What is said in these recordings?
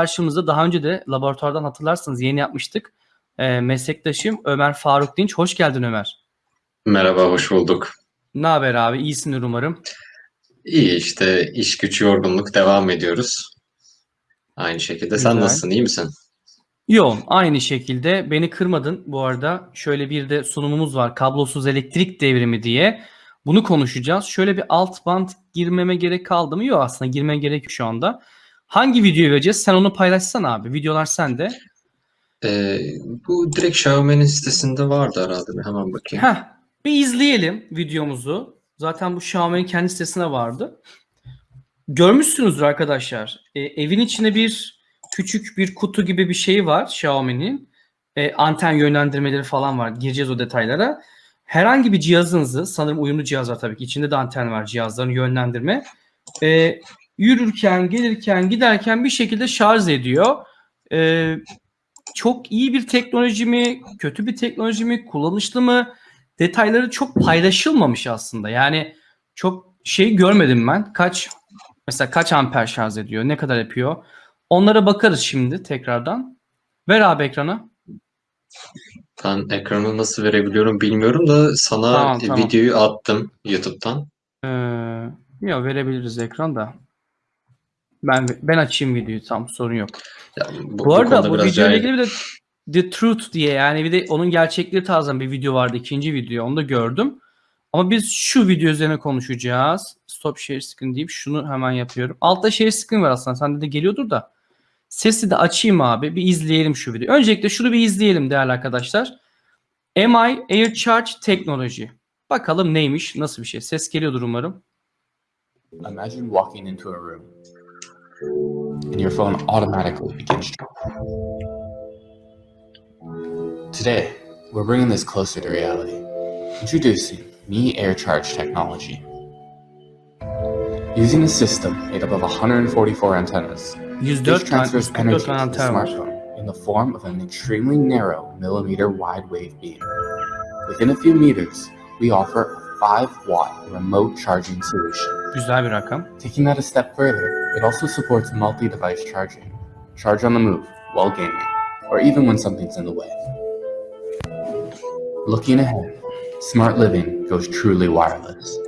karşımızda daha önce de laboratuvardan hatırlarsınız yeni yapmıştık. Ee, meslektaşım Ömer Faruk Dinç. Hoş geldin Ömer. Merhaba, hoş bulduk. Ne haber abi? İyisindir umarım. İyi işte iş güç yorgunluk devam ediyoruz. Aynı şekilde. Sen Güzel. nasılsın, iyi misin? Yoğun. Aynı şekilde beni kırmadın. Bu arada şöyle bir de sunumumuz var. Kablosuz elektrik devrimi diye. Bunu konuşacağız. Şöyle bir alt band girmeme gerek kaldı mı? Yok aslında girmeye gerek yok şu anda. Hangi videoyu vereceğiz? Sen onu paylaşsana abi. Videolar sende. Ee, bu direkt Xiaomi'nin sitesinde vardı herhalde. Bir hemen bakayım. Heh, bir izleyelim videomuzu. Zaten bu Xiaomi'nin kendi sitesine vardı. Görmüşsünüzdür arkadaşlar. E, evin içinde bir küçük bir kutu gibi bir şey var Xiaomi'nin. E, anten yönlendirmeleri falan var. Gireceğiz o detaylara. Herhangi bir cihazınızı, sanırım uyumlu cihaz var tabii ki. İçinde de anten var cihazların yönlendirme. E, yürürken, gelirken, giderken bir şekilde şarj ediyor. E, çok iyi bir teknoloji mi, kötü bir teknoloji mi, kullanışlı mı? Detayları çok paylaşılmamış aslında. Yani çok şey görmedim ben. Kaç mesela kaç amper şarj ediyor, ne kadar yapıyor? Onlara bakarız şimdi tekrardan. Ver abi ekrana. Ben ekranı nasıl verebiliyorum bilmiyorum da sana Tamam, tamam. videoyu attım YouTube'dan. Ee, ya verebiliriz ekran da. Ben ben açayım videoyu tam sorun yok. Ya, bu, Bu bu arada bu biraz videoyla ilgili bir de The Truth diye yani bir de onun gerçekleri tarzan bir video vardı. ikinci video onu da gördüm. Ama biz şu video üzerine konuşacağız. Stop share screen deyip şunu hemen yapıyorum. Altta share screen var aslında. Sende de geliyordur da. Sesi de açayım abi. Bir izleyelim şu videoyu. Öncelikle şunu bir izleyelim değerli arkadaşlar. MI Air Charge Technology. Bakalım neymiş, nasıl bir şey. Ses geliyordur umarım. Imagine walking into a room and your phone automatically begins. charging. Today, we're bringing this closer to reality. Introducing Me Air Charge technology. Using a system made up of 144 antennas, 104 this transfers energy to the smartphone in the form of an extremely narrow millimeter wide wave beam. Within a few meters, we offer 5 watt remote charging solution. Güzel bir rakam. Taking that a step further, it also supports multi-device charging. Charge on the move, while gaming, or even when something's in the way. Looking ahead, smart living goes truly wireless.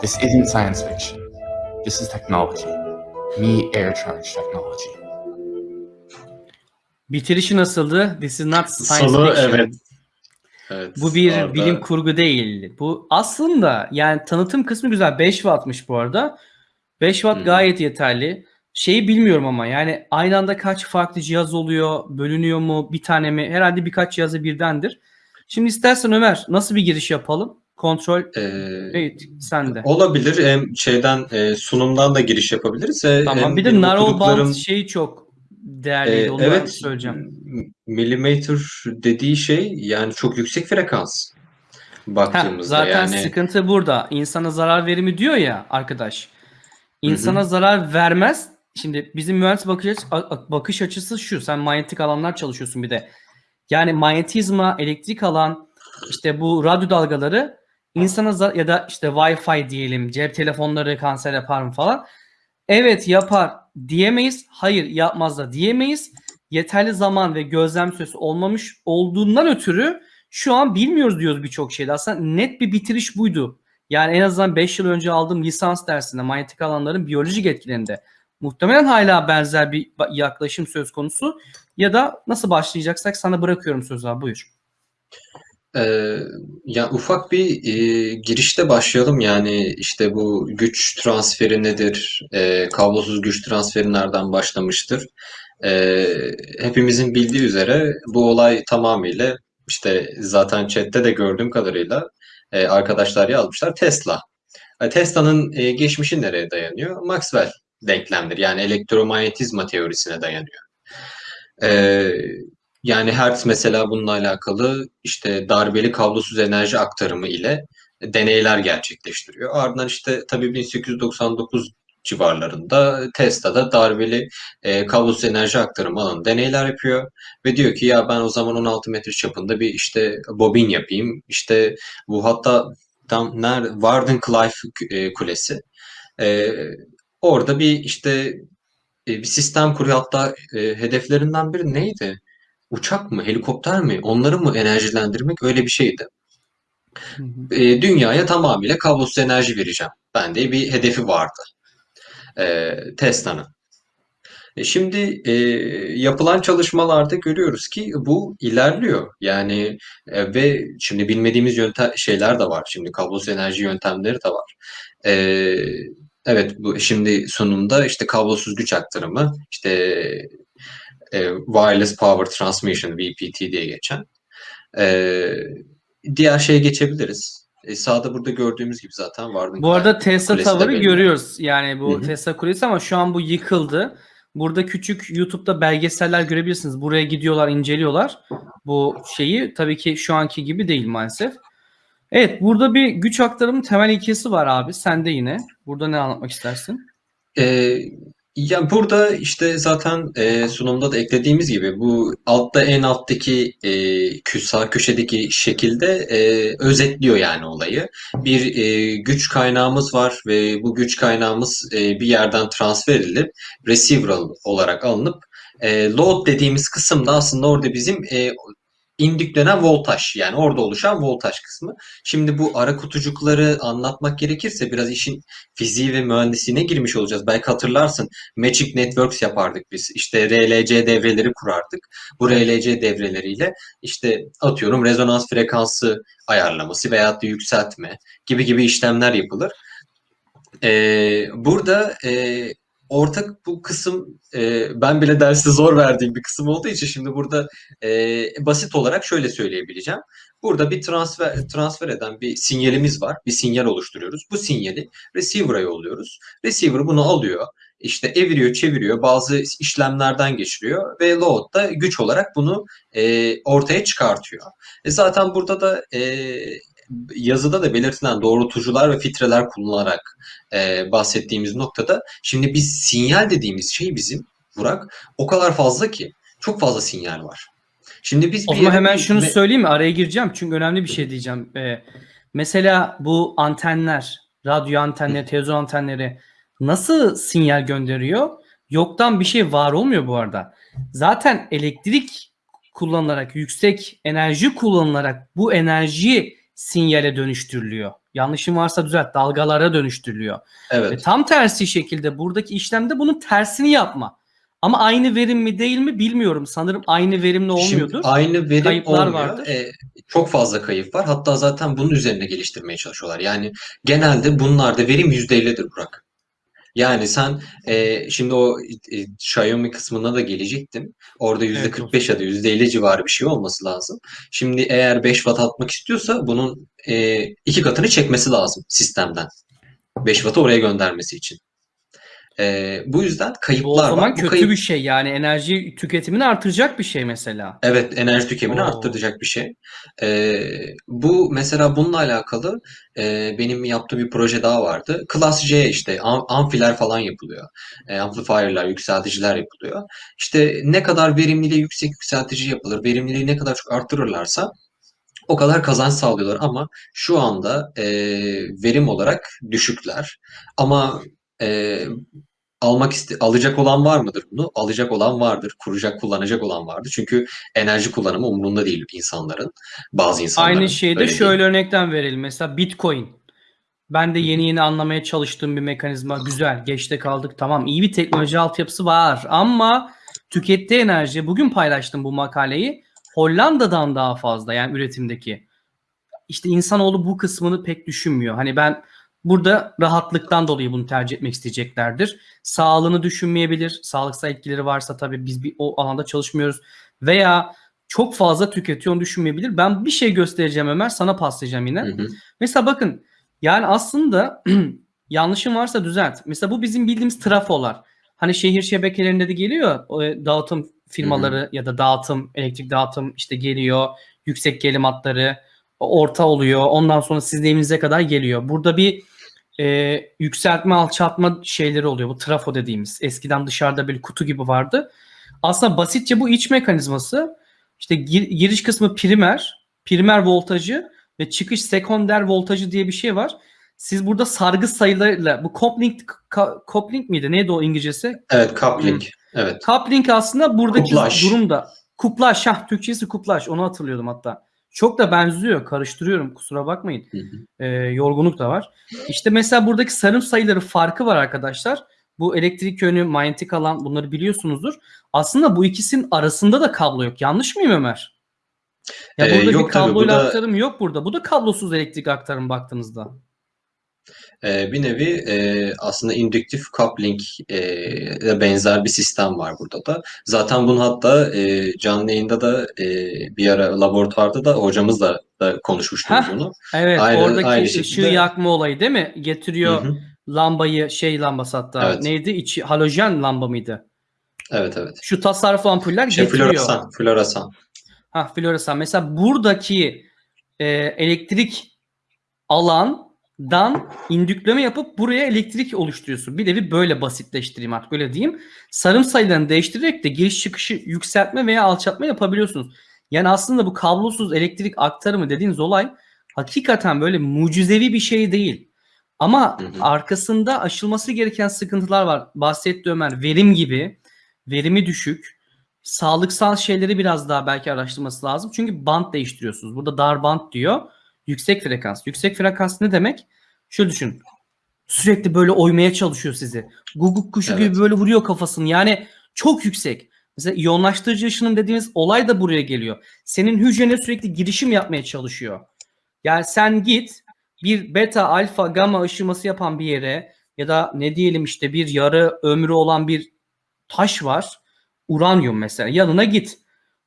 This isn't science fiction. This is technology. Me Air Charge technology. Bitirişi nasıldı? This is not science Sonu fiction. evet. Evet. Bu bir orada- bilim kurgu değil. Bu aslında yani tanıtım kısmı güzel. 5 wattmış bu arada. 5 watt Hmm. gayet yeterli. Şeyi bilmiyorum ama yani aynı anda kaç farklı cihaz oluyor, bölünüyor mu, bir tane mi? Herhalde birkaç cihazı birdendir. Şimdi istersen Ömer nasıl bir giriş yapalım? Kontrol Ee, evet sende. olabilir. Hem şeyden e, sunumdan da giriş yapabiliriz. ve Tamam. hem Bir de benim narrow okuduklarım- şeyi çok değerliydi. Ee, Onu evet, söyleyeceğim. millimeter dediği şey yani çok yüksek frekans baktığımızda zaten yani sıkıntı burada. İnsana zarar verimi diyor ya arkadaş. İnsana zarar vermez. Şimdi bizim mühendis bakış, açısı, bakış açısı şu. Sen manyetik alanlar çalışıyorsun bir de. Yani manyetizma, elektrik alan, işte bu radyo dalgaları insana ya da işte Wi-Fi diyelim, cep telefonları kanser yapar mı falan. Evet yapar diyemeyiz. Hayır yapmaz da diyemeyiz. Yeterli zaman ve gözlem süresi olmamış olduğundan ötürü şu an bilmiyoruz diyoruz birçok şeyde. Aslında net bir bitiriş buydu. Yani en azından 5 yıl önce aldığım lisans dersinde manyetik alanların biyolojik etkilerinde muhtemelen hala benzer bir yaklaşım söz konusu ya da nasıl başlayacaksak sana bırakıyorum sözü abi buyur. Ee, ya ufak bir e, girişte başlayalım yani işte bu güç transferi nedir? Ee, kablosuz güç transferi nereden başlamıştır? Ee, hepimizin bildiği üzere bu olay tamamıyla işte zaten chatte de gördüğüm kadarıyla e, arkadaşlar yazmışlar Tesla. E, Tesla'nın e, geçmişi nereye dayanıyor? Maxwell denklemleri yani elektromanyetizma teorisine dayanıyor. Ee, yani Hertz mesela bununla alakalı işte darbeli kablosuz enerji aktarımı ile deneyler gerçekleştiriyor. Ardından işte tabii 1899 civarlarında Tesla'da darbeli e, kablosuz enerji aktarımı alanı deneyler yapıyor ve diyor ki ya ben o zaman 16 metre çapında bir işte bobin yapayım. İşte bu hatta tam nerede Wardenclyffe e, Kulesi. E, orada bir işte e, bir sistem kuruyor. Hatta e, hedeflerinden biri neydi? Uçak mı, helikopter mi? Onları mı enerjilendirmek öyle bir şeydi. Hı hı. E, dünyaya tamamıyla kablosuz enerji vereceğim. Bende bir hedefi vardı. E, Tesla'nın. E, Şimdi e, yapılan çalışmalarda görüyoruz ki bu ilerliyor. Yani e, ve şimdi bilmediğimiz yöntem şeyler de var. Şimdi kablosuz enerji yöntemleri de var. E, evet bu şimdi sonunda işte kablosuz güç aktarımı, işte e, wireless power transmission VPT diye geçen. E, diğer şeye geçebiliriz. E, sağda burada gördüğümüz gibi zaten Warden Bu arada Tesla Tower'ı görüyoruz. Yani bu Hı hı. Tesla Kulesi ama şu an bu yıkıldı. Burada küçük YouTube'da belgeseller görebilirsiniz. Buraya gidiyorlar, inceliyorlar. Bu şeyi tabii ki şu anki gibi değil maalesef. Evet, burada bir güç aktarımı temel ilkesi var abi. Sen de yine. Burada ne anlatmak istersin? Ee, ya burada işte zaten e, sunumda da eklediğimiz gibi bu altta en alttaki e, kü- sağ köşedeki şekilde e, özetliyor yani olayı. Bir e, güç kaynağımız var ve bu güç kaynağımız e, bir yerden transfer edilip receiver olarak alınıp e, load dediğimiz kısımda aslında orada bizim e, indüklenen voltaj yani orada oluşan voltaj kısmı. Şimdi bu ara kutucukları anlatmak gerekirse biraz işin fiziği ve mühendisliğine girmiş olacağız. Belki hatırlarsın Magic Networks yapardık biz. İşte RLC devreleri kurardık. Bu RLC devreleriyle işte atıyorum rezonans frekansı ayarlaması veyahut da yükseltme gibi gibi işlemler yapılır. Ee, burada e, ortak bu kısım e, ben bile derste zor verdiğim bir kısım olduğu için şimdi burada e, basit olarak şöyle söyleyebileceğim. Burada bir transfer transfer eden bir sinyalimiz var. Bir sinyal oluşturuyoruz. Bu sinyali receiver'a yolluyoruz. Receiver bunu alıyor. İşte eviriyor, çeviriyor, bazı işlemlerden geçiriyor ve load da güç olarak bunu e, ortaya çıkartıyor. E zaten burada da e, yazıda da belirtilen doğrultucular ve filtreler kullanılarak e, bahsettiğimiz noktada şimdi biz sinyal dediğimiz şey bizim Burak o kadar fazla ki çok fazla sinyal var. Şimdi biz O zaman yere hemen şunu söyleyeyim mi? Araya gireceğim çünkü önemli bir şey diyeceğim. Ee, mesela bu antenler, radyo antenleri, televizyon antenleri nasıl sinyal gönderiyor? Yoktan bir şey var olmuyor bu arada. Zaten elektrik kullanılarak, yüksek enerji kullanılarak bu enerji sinyale dönüştürülüyor. Yanlışım varsa düzelt, dalgalara dönüştürülüyor. Ve evet. tam tersi şekilde buradaki işlemde bunun tersini yapma. Ama aynı verim mi değil mi bilmiyorum. Sanırım aynı verimli Şimdi olmuyordur. aynı verim Kayıplar olmuyor. vardır. E, çok fazla kayıp var. Hatta zaten bunun üzerine geliştirmeye çalışıyorlar. Yani genelde bunlarda verim %50'dir Burak. Yani sen e, şimdi o e, Xiaomi kısmına da gelecektim. Orada Evet, %45 ya da %50 civarı bir şey olması lazım. Şimdi eğer 5 watt atmak istiyorsa bunun e, iki katını çekmesi lazım sistemden. 5 wattı oraya göndermesi için. E, bu yüzden Bu o kayıplar zaman var. Kötü kayıp bir şey yani enerji tüketimini artıracak bir şey mesela. Evet, enerji tüketimini Oo. arttıracak bir şey. Ee, bu mesela bununla alakalı e, benim yaptığım bir proje daha vardı. Class C işte am- amfiler falan yapılıyor. E, amplifier'lar, yükselticiler yapılıyor. İşte ne kadar verimliliği yüksek yükseltici yapılır, verimliliği ne kadar çok arttırırlarsa o kadar kazanç sağlıyorlar ama şu anda e, verim olarak düşükler. Ama e, almak iste alacak olan var mıdır bunu? Alacak olan vardır. Kuracak, kullanacak olan vardır. Çünkü enerji kullanımı umurunda değil insanların. Bazı insanların. Aynı Öyle değil. şöyle örnekten verelim. Mesela Bitcoin. Ben de yeni yeni anlamaya çalıştığım bir mekanizma. Güzel. Geçte kaldık. Tamam. iyi bir teknoloji altyapısı var. Ama tükettiği enerji bugün paylaştım bu makaleyi. Hollanda'dan daha fazla yani üretimdeki. İşte insanoğlu bu kısmını pek düşünmüyor. Hani ben burada rahatlıktan dolayı bunu tercih etmek isteyeceklerdir. Sağlığını düşünmeyebilir. Sağlıksal etkileri varsa tabii biz bir o alanda çalışmıyoruz. Veya çok fazla tüketiyor onu düşünmeyebilir. Ben bir şey göstereceğim Ömer sana paslayacağım yine. Hı hı. Mesela bakın yani aslında yanlışım varsa düzelt. Mesela bu bizim bildiğimiz trafolar. Hani şehir şebekelerinde de geliyor dağıtım firmaları ya da dağıtım, elektrik dağıtım işte geliyor. Yüksek gerilim hatları orta oluyor. Ondan sonra sizin evinize kadar geliyor. Burada bir e, yükseltme alçaltma şeyleri oluyor. Bu trafo dediğimiz. Eskiden dışarıda bir kutu gibi vardı. Aslında basitçe bu iç mekanizması işte gir- giriş kısmı primer, primer voltajı ve çıkış sekonder voltajı diye bir şey var. Siz burada sargı sayılarıyla bu coupling coupling miydi? Neydi o İngilizcesi? Evet, coupling. Evet. Coupling aslında buradaki Kuplaj. durumda. Kuplaj. Hah, Türkçesi kuplaj. Onu hatırlıyordum hatta. Çok da benziyor. Karıştırıyorum. Kusura bakmayın. Hı hı. Ee, yorgunluk da var. İşte mesela buradaki sarım sayıları farkı var arkadaşlar. Bu elektrik yönü, manyetik alan bunları biliyorsunuzdur. Aslında bu ikisinin arasında da kablo yok. Yanlış mıyım Ömer? Ya Ee, burada yok bir tabii, kabloyla da- aktarım yok burada. Bu da kablosuz elektrik aktarım baktığınızda. Ee, bir nevi e, aslında indüktif coupling e, benzer bir sistem var burada da. Zaten bunu hatta e, canlı yayında da e, bir ara laboratuvarda da hocamızla da konuşmuştuk Heh, bunu. Evet, Aynı- oradaki aynı ışığı şekilde- yakma olayı değil mi? Getiriyor Hı hı. lambayı, şey lambası hatta. Evet. Neydi? İçi halojen lamba mıydı? Evet evet. Şu tasarruflu ampuller Şey, getiriyor. floresan, floresan. Ha floresan. Mesela buradaki e, elektrik alandan indükleme yapıp buraya elektrik oluşturuyorsun. Bir nevi böyle basitleştireyim artık öyle diyeyim. Sarım sayılarını değiştirerek de giriş çıkışı yükseltme veya alçaltma yapabiliyorsunuz. Yani aslında bu kablosuz elektrik aktarımı dediğiniz olay hakikaten böyle mucizevi bir şey değil. Ama Hı hı. arkasında aşılması gereken sıkıntılar var. Bahsetti Ömer. Verim gibi. Verimi düşük. Sağlıksal şeyleri biraz daha belki araştırması lazım. Çünkü band değiştiriyorsunuz. Burada dar band diyor. Yüksek frekans. Yüksek frekans ne demek? Şöyle düşün. Sürekli böyle oymaya çalışıyor sizi. Guguk kuşu Evet. gibi böyle vuruyor kafasını. Yani çok yüksek. Mesela iyonlaştırıcı ışınım dediğimiz olay da buraya geliyor. Senin hücrene sürekli girişim yapmaya çalışıyor. Yani sen git bir beta, alfa, gamma ışıması yapan bir yere ya da ne diyelim işte bir yarı ömrü olan bir taş var. Uranyum mesela. Yanına git.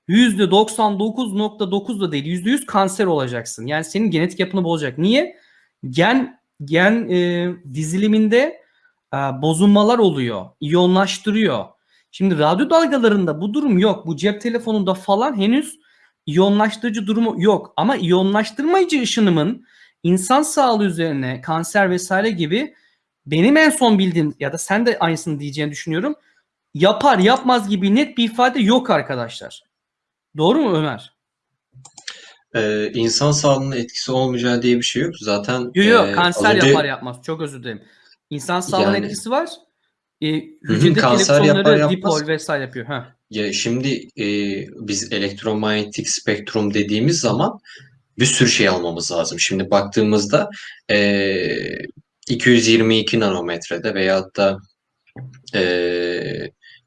%99.9 da değil. %100 kanser olacaksın. Yani senin genetik yapını bozacak. Niye? Gen gen e, diziliminde e, bozulmalar oluyor. İyonlaştırıyor. Şimdi radyo dalgalarında bu durum yok. Bu cep telefonunda falan henüz iyonlaştırıcı durumu yok. Ama iyonlaştırmayıcı ışınımın insan sağlığı üzerine kanser vesaire gibi benim en son bildiğim ya da sen de aynısını diyeceğini düşünüyorum. Yapar yapmaz gibi net bir ifade yok arkadaşlar. Doğru mu Ömer? Ee, insan sağlığına etkisi olmayacağı diye bir şey yok. Zaten Yok yok e, kanser önce- yapar yapmaz. Çok özür dilerim. İnsan sağlığına Yani- etkisi var. E, hı, hücredeki kanser yapar yapmaz. dipol vesaire yapıyor. Ha. Ya şimdi e, biz elektromanyetik spektrum dediğimiz zaman bir sürü şey almamız lazım. Şimdi baktığımızda e, 222 nanometrede veyahut da e,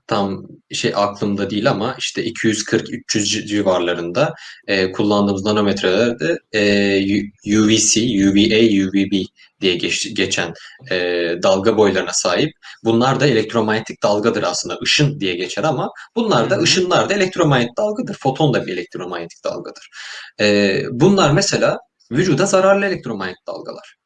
tam şey aklımda değil ama işte 240-300 civarlarında e, kullandığımız nanometrelerde e, UVC, UVA, UVB diye geç- geçen e, dalga boylarına sahip. Bunlar da elektromanyetik dalgadır aslında. Işın diye geçer ama bunlar da ışınlar da elektromanyetik dalgadır. Foton da bir elektromanyetik dalgadır. E, bunlar mesela vücuda zararlı elektromanyetik dalgalar.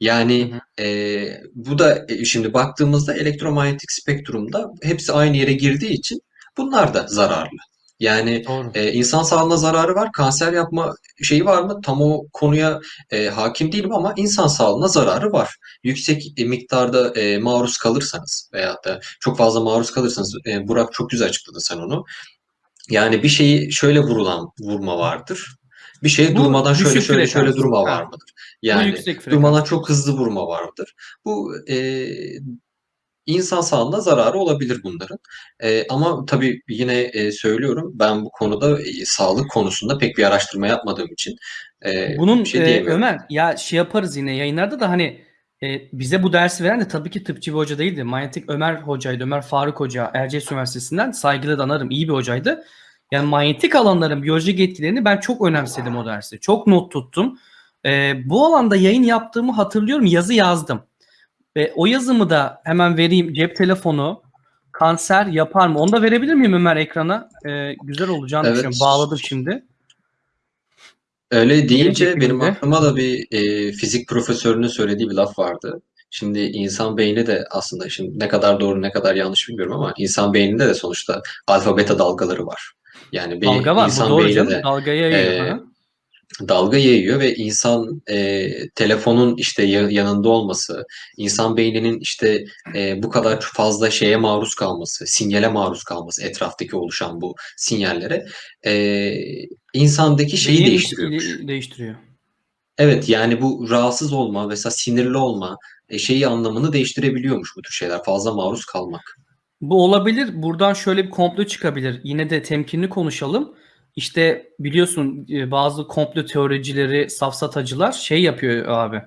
Yani Hı e, bu da e, şimdi baktığımızda elektromanyetik spektrumda hepsi aynı yere girdiği için bunlar da zararlı. Yani Doğru. e, insan sağlığına zararı var, kanser yapma şeyi var mı? Tam o konuya e, hakim değilim ama insan sağlığına zararı var. Yüksek e, miktarda e, maruz kalırsanız veyahut da çok fazla maruz kalırsanız, e, Burak çok güzel açıkladı sen onu. Yani bir şeyi şöyle vurulan vurma vardır. Bir şeye Bu durmadan şöyle şöyle şöyle durma var mıdır? Bu Yani yüksek frekans. durmadan çok hızlı vurma vardır. Bu e, insan sağlığına zararı olabilir bunların. E, ama tabii yine e, söylüyorum ben bu konuda e, sağlık konusunda pek bir araştırma yapmadığım için e, Bunun şey e. Ömer ya şey yaparız yine yayınlarda da hani e, bize bu dersi veren de tabii ki tıpçı bir hoca değildi. Manyetik Ömer hocaydı. Ömer Faruk Hoca Erciyes Üniversitesi'nden saygıyla da anarım. iyi bir hocaydı. Yani manyetik alanların biyolojik etkilerini ben çok önemsedim o dersi. Çok not tuttum. E, bu alanda yayın yaptığımı hatırlıyorum. Yazı yazdım. Ve o yazımı da hemen vereyim. Cep telefonu kanser yapar mı? Onu da verebilir miyim Ömer ekrana? E, güzel olacağını Evet. düşünüyorum. Bağladım şimdi. Öyle deyince şekilde. benim aklıma da bir e, fizik profesörünün söylediği bir laf vardı. Şimdi insan beyni de aslında şimdi ne kadar doğru ne kadar yanlış bilmiyorum ama insan beyninde de sonuçta alfa beta dalgaları var. Yani bir Dalga var. Bu insan doğru beyni canım. de Dalgaya e. dalga yayıyor ve insan e, telefonun işte ya- yanında olması, insan beyninin işte e, bu kadar fazla şeye maruz kalması, sinyale maruz kalması, etraftaki oluşan bu sinyallere e, insandaki şeyi Beyin değiştiriyormuş. değiştiriyor. Evet yani bu rahatsız olma, mesela sinirli olma e, şeyi anlamını değiştirebiliyormuş bu tür şeyler. Fazla maruz kalmak. Bu olabilir. Buradan şöyle bir komplo çıkabilir. Yine de temkinli konuşalım. İşte biliyorsun e, bazı komplo teoricileri, safsatacılar şey yapıyor abi.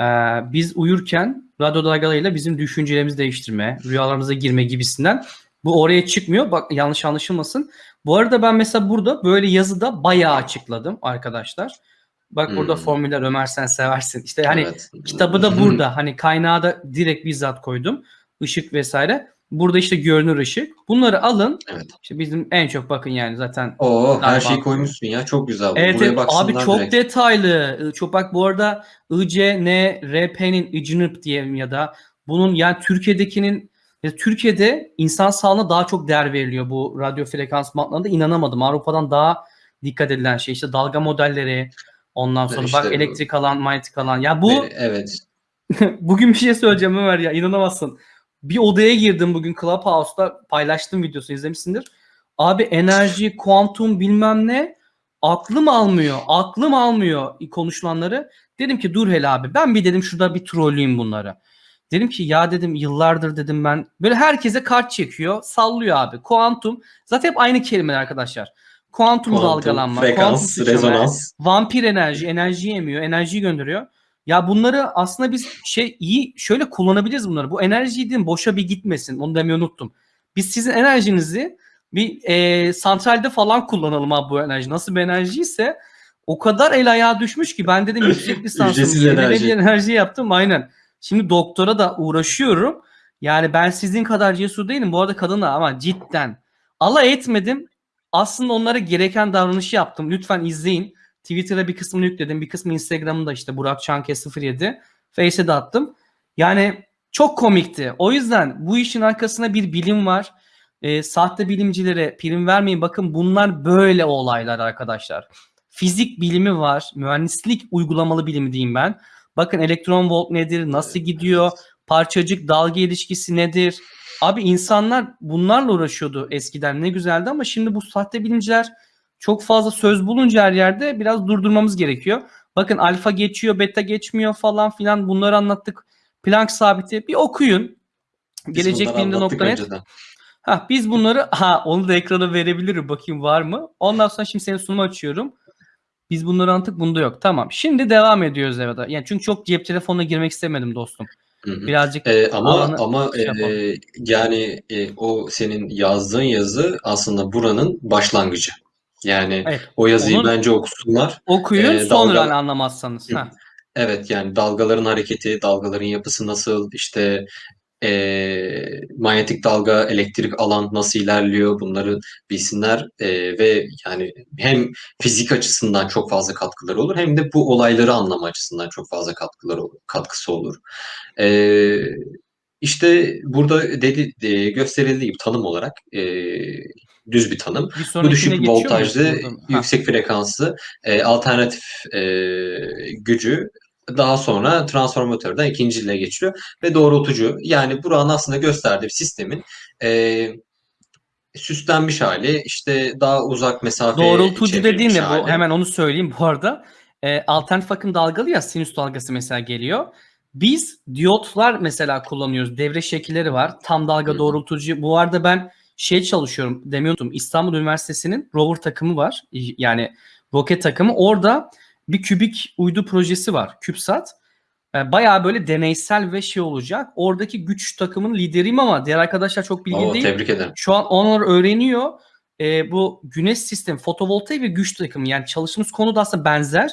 Ee, biz uyurken radyo dalgalarıyla bizim düşüncelerimizi değiştirme, rüyalarımıza girme gibisinden. Bu oraya çıkmıyor. Bak yanlış anlaşılmasın. Bu arada ben mesela burada böyle yazıda bayağı açıkladım arkadaşlar. Bak burada Hmm. formüller Ömer sen seversin. İşte hani Evet. Kitabı da burada. Hani kaynağı da direkt bizzat koydum. Işık vesaire. Burada işte görünür ışık. Bunları alın. Evet. İşte bizim en çok bakın yani zaten. Oo, her şeyi koymuşsun ya. Çok güzel. Evet, Buraya evet. abi çok direkt. detaylı. Çok bak bu arada ICNRP'nin ICNIRP diyelim ya da bunun yani Türkiye'dekinin ya Türkiye'de insan sağlığına daha çok değer veriliyor bu radyo frekans bantlarında inanamadım. Avrupa'dan daha dikkat edilen şey işte dalga modelleri ondan sonra İşte bak bu. elektrik alan, manyetik alan. Ya bu Ve- Evet. bugün bir şey söyleyeceğim Ömer ya inanamazsın. Bir odaya girdim bugün Clubhouse'da paylaştım videosunu izlemişsindir. Abi enerji, kuantum bilmem ne aklım almıyor. Aklım almıyor konuşulanları. Dedim ki dur hele abi ben bir dedim şurada bir trolleyim bunları. Dedim ki ya dedim yıllardır dedim ben böyle herkese kart çekiyor sallıyor abi. Kuantum zaten hep aynı kelimeler arkadaşlar. Kuantum, Kuantum, dalgalanma, frekans, kuantum sıçrama, rezonans. vampir enerji, enerji emiyor, enerjiyi gönderiyor. Ya bunları aslında biz şey iyi şöyle kullanabiliriz bunları. Bu enerjiyi dedim boşa bir gitmesin. Onu demeyi unuttum. Biz sizin enerjinizi bir e, santralde falan kullanalım abi bu enerji. Nasıl bir enerjiyse o kadar el ayağa düşmüş ki ben dedim yüksek yenilenebilir enerji. enerji yaptım aynen. Şimdi doktora da uğraşıyorum. Yani ben sizin kadar cesur değilim. Bu arada kadın da ama cidden. Alay etmedim. Aslında onlara gereken davranışı yaptım. Lütfen izleyin. Twitter'a bir kısmını yükledim. Bir kısmı Instagram'da işte Burak Çanke 07. Face'e de attım. Yani çok komikti. O yüzden bu işin arkasında bir bilim var. Ee, sahte bilimcilere prim vermeyin. Bakın bunlar böyle olaylar arkadaşlar. Fizik bilimi var. Mühendislik uygulamalı bilimi diyeyim ben. Bakın elektron volt nedir? Nasıl gidiyor? Parçacık dalga ilişkisi nedir? Abi insanlar bunlarla uğraşıyordu eskiden. Ne güzeldi ama şimdi bu sahte bilimciler çok fazla söz bulunca her yerde biraz durdurmamız gerekiyor. Bakın alfa geçiyor, beta geçmiyor falan filan bunları anlattık. Planck sabiti bir okuyun. Gelecek bilimde nokta net. Ha biz bunları ha onu da ekrana verebilirim bakayım var mı? Ondan sonra şimdi senin sunumu açıyorum. Biz bunları anlattık bunda yok. Tamam. Şimdi devam ediyoruz evet. Yani çünkü çok cep telefonuna girmek istemedim dostum. Birazcık Ee, ama ama şey yapalım. e, yani e, o senin yazdığın yazı aslında buranın başlangıcı. Yani evet, o yazıyı onun- bence okusunlar. okuyun e, sonra dalga- hani anlamazsanız. Ha. Evet yani dalgaların hareketi, dalgaların yapısı nasıl, işte eee, manyetik dalga, elektrik alan nasıl ilerliyor bunları bilsinler Eee, ve yani hem fizik açısından çok fazla katkıları olur hem de bu olayları anlama açısından çok fazla katkıları olur, katkısı olur. Eee işte burada dedi, e, gösterildiği gibi tanım olarak eee, düz bir tanım. Bir Bu düşük voltajlı, yüksek frekanslı e, alternatif e, gücü daha sonra transformatörden ikinciliğe geçiyor ve doğrultucu. Yani buranın aslında gösterdiği sistemin e, süslenmiş hali, işte daha uzak mesafe Doğrultucu dediğin ne bu? Hemen onu söyleyeyim bu arada. E, alternatif akım dalgalı ya sinüs dalgası mesela geliyor. Biz diyotlar mesela kullanıyoruz. Devre şekilleri var. Tam dalga hı. doğrultucu. Bu arada ben şey çalışıyorum. Demiyordum. İstanbul Üniversitesi'nin rover takımı var. Yani roket takımı. Orada bir kübik uydu projesi var. CubeSat. E, bayağı böyle deneysel ve şey olacak. Oradaki güç takımının lideriyim ama diğer arkadaşlar çok bilgili Oo, değil. tebrik ederim. Şu an onlar öğreniyor. Ee, bu güneş sistemi, fotovoltaik ve güç takımı yani çalıştığımız konu da aslında benzer.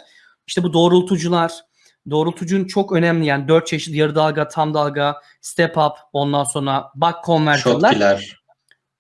İşte bu doğrultucular, doğrultucunun çok önemli yani dört çeşit yarı dalga, tam dalga, step up, ondan sonra buck converter'lar.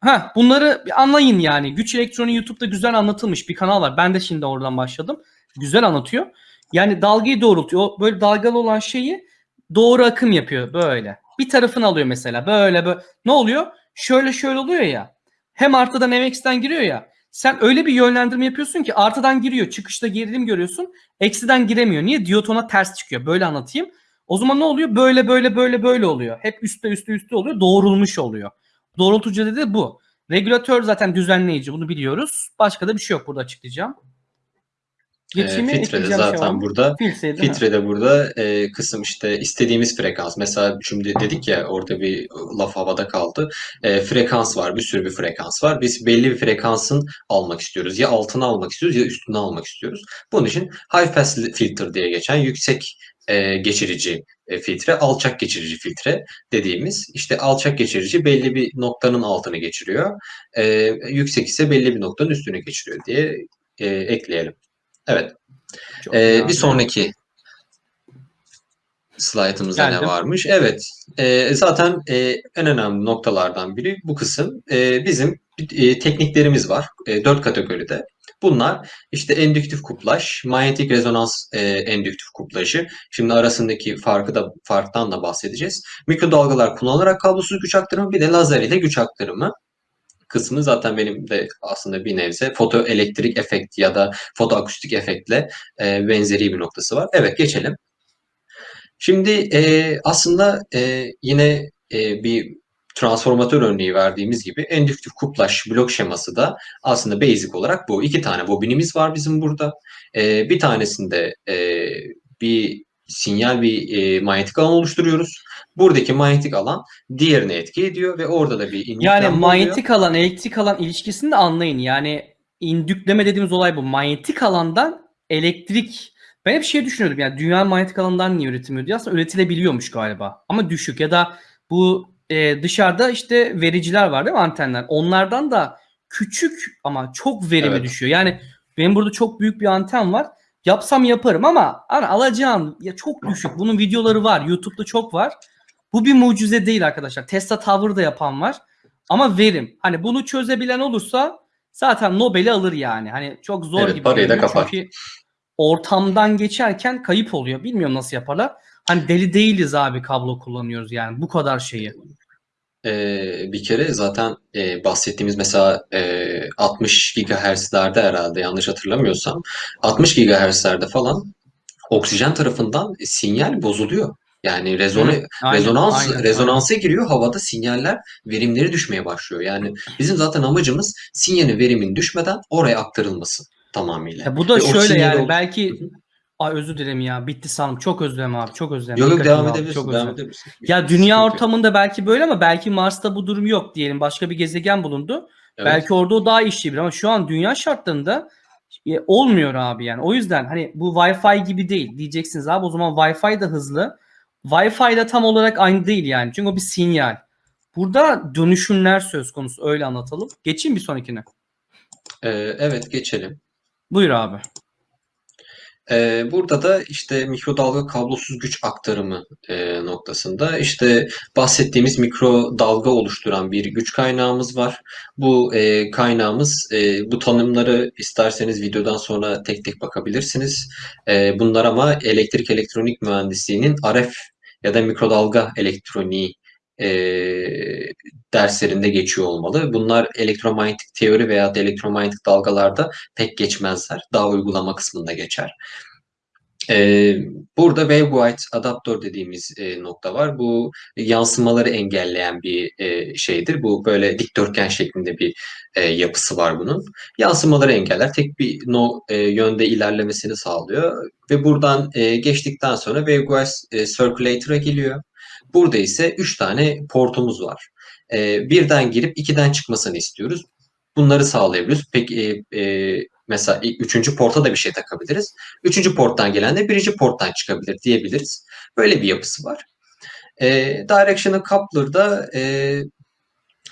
Ha, bunları anlayın yani. Güç elektronu YouTube'da güzel anlatılmış bir kanal var. Ben de şimdi oradan başladım. Güzel anlatıyor. Yani dalgayı doğrultuyor. O böyle dalgalı olan şeyi doğru akım yapıyor böyle. Bir tarafını alıyor mesela. Böyle böyle. Ne oluyor? Şöyle şöyle oluyor ya. Hem artıdan hem eksiden giriyor ya. Sen öyle bir yönlendirme yapıyorsun ki artıdan giriyor. Çıkışta gerilim görüyorsun. Eksiden giremiyor. Niye? Diyot ona ters çıkıyor. Böyle anlatayım. O zaman ne oluyor? Böyle böyle böyle böyle oluyor. Hep üstte üstte üstte oluyor. Doğrulmuş oluyor. Doğrultucu dedi bu. Regülatör zaten düzenleyici bunu biliyoruz. Başka da bir şey yok burada açıklayacağım. Geçeyim mi? filtrede Ekleyeceğim şey var zaten burada Filtre değil mi? filtrede burada e, kısım işte istediğimiz frekans. Mesela şimdi dedik ya orada bir laf havada kaldı. E, frekans var. Bir sürü bir frekans var. Biz belli bir frekansın almak istiyoruz. Ya altına almak istiyoruz ya üstüne almak istiyoruz. Bunun için high pass filter diye geçen yüksek e, geçirici e, filtre, alçak geçirici filtre dediğimiz işte alçak geçirici belli bir noktanın altını geçiriyor. E, yüksek ise belli bir noktanın üstünü geçiriyor diye e, ekleyelim. Evet. Çok Ee, bir sonraki slaytımızda ne varmış? Evet, e, zaten e, en önemli noktalardan biri bu kısım. E, bizim e, tekniklerimiz var, e, dört kategoride. Bunlar işte endüktif kuplaj, manyetik rezonans e, endüktif kuplajı. Şimdi arasındaki farkı da farktan da bahsedeceğiz. Mikrodalgalar kullanılarak kablosuz güç aktarımı, bir de lazer ile güç aktarımı kısmı zaten benim de aslında bir nebze fotoelektrik efekt ya da fotoakustik efektle e, benzeri bir noktası var. Evet geçelim. Şimdi e, aslında e, yine e, bir transformatör örneği verdiğimiz gibi endüktif kuplaj blok şeması da aslında basic olarak bu. İki tane bobinimiz var bizim burada. E, bir tanesinde e, bir sinyal bir e, manyetik alan oluşturuyoruz. Buradaki manyetik alan diğerine etki ediyor ve orada da bir Yani indüklenme oluyor. manyetik alan, elektrik alan ilişkisini de anlayın. Yani indükleme dediğimiz olay bu. Manyetik alandan elektrik ben hep şey düşünüyordum yani dünya manyetik alandan niye üretilmiyor diye aslında üretilebiliyormuş galiba. Ama düşük ya da bu e, dışarıda işte vericiler var değil mi antenler? Onlardan da küçük ama çok verimi Evet. düşüyor. Yani benim burada çok büyük bir anten var. Yapsam yaparım ama hani alacağım ya çok düşük. Bunun videoları var. YouTube'da çok var. Bu bir mucize değil arkadaşlar. Tesla Tower da yapan var. Ama verim. Hani bunu çözebilen olursa zaten Nobel'i alır yani. Hani çok zor Evet, gibi. parayı da kapar. Çünkü ortamdan geçerken kayıp oluyor. Bilmiyorum nasıl yaparlar. Hani deli değiliz abi kablo kullanıyoruz yani. Bu kadar şeyi. Ee, bir kere zaten e, bahsettiğimiz mesela e, 60 GHz'lerde herhalde yanlış hatırlamıyorsam 60 GHz'lerde falan oksijen tarafından sinyal bozuluyor. Yani rezone, Hı, aynen, rezonans aynen, rezonansa giriyor havada sinyaller verimleri düşmeye başlıyor. Yani bizim zaten amacımız sinyalin verimin düşmeden oraya aktarılması tamamıyla. Ya bu da Ve o şöyle sinyali yani belki hı. Ay özür dilerim ya bitti sandım. Çok dilerim abi. Çok dilerim. Yok yok devam dağıldı, edebilirsin. çok Devam edebilirsin. Ya dünya sıkıntı yok. ortamında belki böyle ama belki Mars'ta bu durum yok diyelim. Başka bir gezegen bulundu. Evet. Belki orada o daha işleyebilir ama şu an dünya şartlarında e, olmuyor abi yani. O yüzden hani bu Wi-Fi gibi değil diyeceksiniz abi o zaman Wi-Fi de hızlı. Wi-Fi de tam olarak aynı değil yani. Çünkü o bir sinyal. Burada dönüşümler söz konusu öyle anlatalım. Geçeyim bir sonrakine. Ee, evet geçelim. Buyur abi. Ee, burada da işte mikrodalga kablosuz güç aktarımı e, noktasında işte bahsettiğimiz mikrodalga oluşturan bir güç kaynağımız var. Bu e, kaynağımız e, bu tanımları isterseniz videodan sonra tek tek bakabilirsiniz. E, bunlar ama elektrik elektronik mühendisliğinin RF ya da mikrodalga elektroniği e, derslerinde geçiyor olmalı. Bunlar elektromanyetik teori veya da elektromanyetik dalgalarda pek geçmezler. Daha uygulama kısmında geçer. Ee, burada waveguide adaptör dediğimiz e, nokta var. Bu yansımaları engelleyen bir e, şeydir. Bu böyle dikdörtgen şeklinde bir e, yapısı var bunun. Yansımaları engeller. Tek bir no, e, yönde ilerlemesini sağlıyor. Ve buradan e, geçtikten sonra waveguide e, circulator'a geliyor. Burada ise 3 tane portumuz var. E, birden girip ikiden çıkmasını istiyoruz. Bunları sağlayabiliyoruz. Peki e, e, mesela üçüncü porta da bir şey takabiliriz. Üçüncü porttan gelen de birinci porttan çıkabilir diyebiliriz. Böyle bir yapısı var. E, Directional Coupler'da e,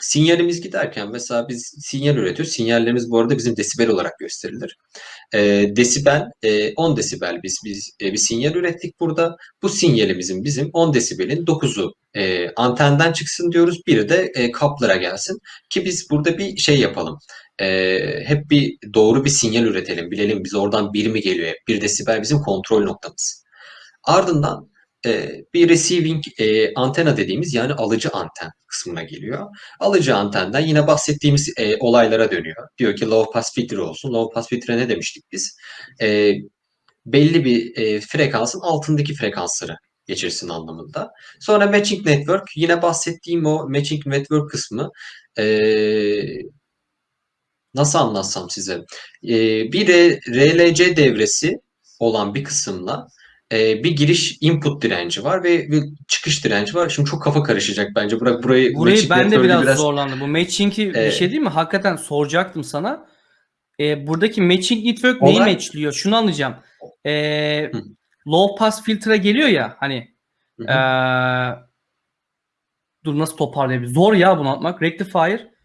sinyalimiz giderken mesela biz sinyal üretiyoruz. Sinyallerimiz bu arada bizim desibel olarak gösterilir. E, desibel e, 10 desibel biz biz e, bir sinyal ürettik burada. Bu sinyalimizin bizim 10 desibelin 9'u e, antenden çıksın diyoruz. Biri de e, coupler'a gelsin. Ki biz burada bir şey yapalım. E, hep bir doğru bir sinyal üretelim. Bilelim biz oradan bir mi geliyor. Bir desibel bizim kontrol noktamız. Ardından e, bir receiving e, antena dediğimiz yani alıcı anten kısmına geliyor. Alıcı antenden yine bahsettiğimiz e, olaylara dönüyor. Diyor ki low pass filtre olsun. Low pass filtre ne demiştik biz? E, belli bir e, frekansın altındaki frekansları geçirsin anlamında. Sonra matching network yine bahsettiğim o matching network kısmı e, nasıl anlatsam size? Ee, bir RLC devresi olan bir kısımla e, bir giriş input direnci var ve bir çıkış direnci var. Şimdi çok kafa karışacak bence. Burak burayı Burayı ben de network'ü biraz, zorlandım. Bu matching'i bir Ee, şey değil mi? Hakikaten soracaktım sana. Ee, buradaki matching network neyi Olay- matchliyor? Şunu anlayacağım. Ee, Hı. low pass filtre geliyor ya hani Hı hı. ee, dur nasıl toparlayabiliriz? Zor ya bunu anlatmak. Rectifier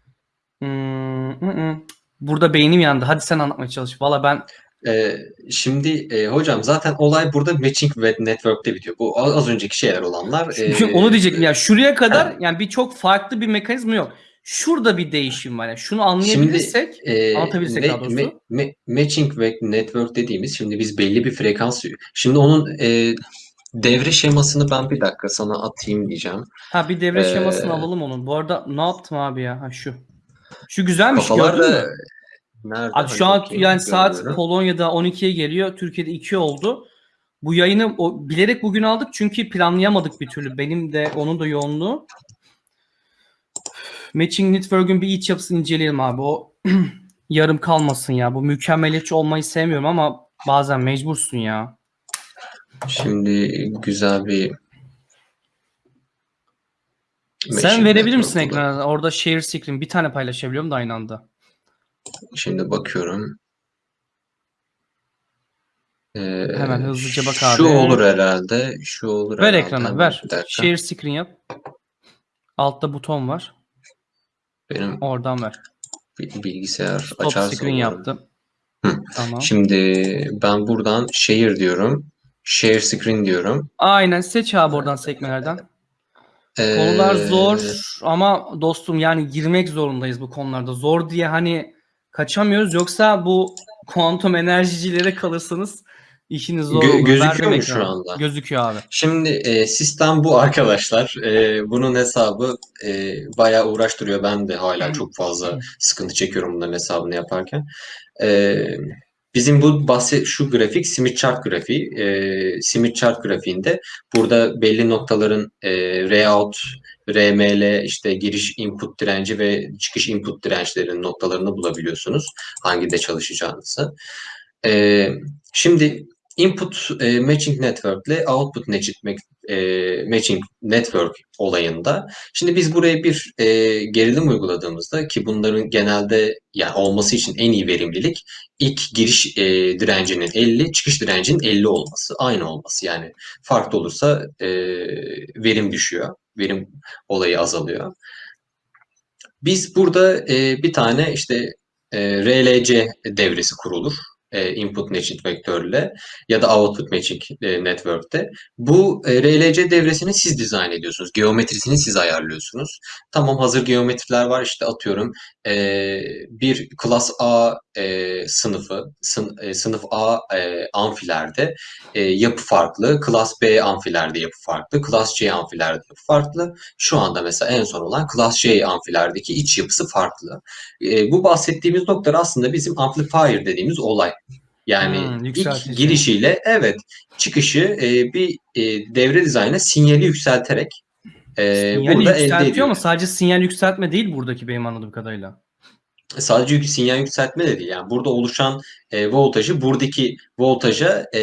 Hmm, hı hı. Burada beynim yandı. Hadi sen anlatmaya çalış. Valla ben Ee, şimdi e, hocam zaten olay burada matching ve network'te bitiyor. Bu az az önceki şeyler olanlar. e, onu diyecektim ya. Şuraya kadar yani bir çok farklı bir mekanizma yok. Şurada bir değişim var. Yani şunu anlayabilirsek e, Anlatabilirsek daha doğrusu. ma- ma- matching ve network dediğimiz şimdi biz belli bir frekans şimdi onun e, devre şemasını ben bir dakika sana atayım diyeceğim. Ha bir devre Ee, şemasını alalım onun. Bu arada ne yaptım abi ya? Ha şu. Şu güzelmiş gördün mü? Nerede? Abi şu Hadi an yani saat. Polonya'da 12'ye geliyor. Türkiye'de 2 oldu. Bu yayını o, bilerek bugün aldık çünkü planlayamadık bir türlü. Benim de onun da yoğunluğu. Matching Network'ün bir iç yapısını inceleyelim abi. O yarım kalmasın ya. Bu mükemmeliyetçi olmayı sevmiyorum ama bazen mecbursun ya. Şimdi güzel bir Sen verebilir misin ekrana? Orada share screen bir tane paylaşabiliyorum da aynı anda. Şimdi bakıyorum. Ee, Hemen hızlıca bak Şu abi. olur herhalde. Şu olur Ver herhalde. ekrana Hemen ver. Share screen yap. Altta buton var. Benim Oradan ver. bi- bilgisayar Stop açarsa screen umarım. yaptım. Hı. Tamam. Şimdi ben buradan share diyorum. Share screen diyorum. Aynen seç abi oradan sekmelerden. Ee, Konular zor ama dostum yani girmek zorundayız bu konularda. Zor diye hani kaçamıyoruz yoksa bu kuantum enerjicilere kalırsanız işiniz zor Gö- olur. gözüküyor mu şu anda? Gözüküyor abi. Şimdi e, sistem bu arkadaşlar. E, bunun hesabı e, bayağı uğraştırıyor. Ben de hala çok fazla sıkıntı çekiyorum bunların hesabını yaparken. E, bizim bu bahset şu grafik Smith chart grafiği. E, Smith chart grafiğinde burada belli noktaların e, Rout, RML, işte giriş input direnci ve çıkış input dirençlerinin noktalarını bulabiliyorsunuz. Hangide çalışacağınızı. E, şimdi input e, matching network ile output e, matching network olayında şimdi biz buraya bir e, gerilim uyguladığımızda ki bunların genelde yani olması için en iyi verimlilik ilk giriş e, direncinin 50, çıkış direncinin 50 olması, aynı olması. Yani farklı olursa e, verim düşüyor. Verim olayı azalıyor. Biz burada e, bir tane işte e, RLC devresi kurulur. E, input matching vektörle ya da output matching e, network'te. Bu e, RLC devresini siz dizayn ediyorsunuz. Geometrisini siz ayarlıyorsunuz. Tamam hazır geometriler var işte atıyorum bir class A e, sınıfı sın- e, sınıf A e, amfilerde e, yapı farklı. Class B amfilerde yapı farklı. Class C amfilerde yapı farklı. Şu anda mesela en son olan Class C amfilerdeki iç yapısı farklı. E, bu bahsettiğimiz nokta aslında bizim amplifier dediğimiz olay. Yani Hmm, ilk girişiyle evet çıkışı e, bir e, devre dizaynına sinyali yükselterek e, Sinyali burada elde ediyor. ama sadece sinyal yükseltme değil buradaki benim anladığım kadarıyla. Sadece yük- sinyal yükseltme de değil. Yani burada oluşan e, voltajı buradaki voltaja e,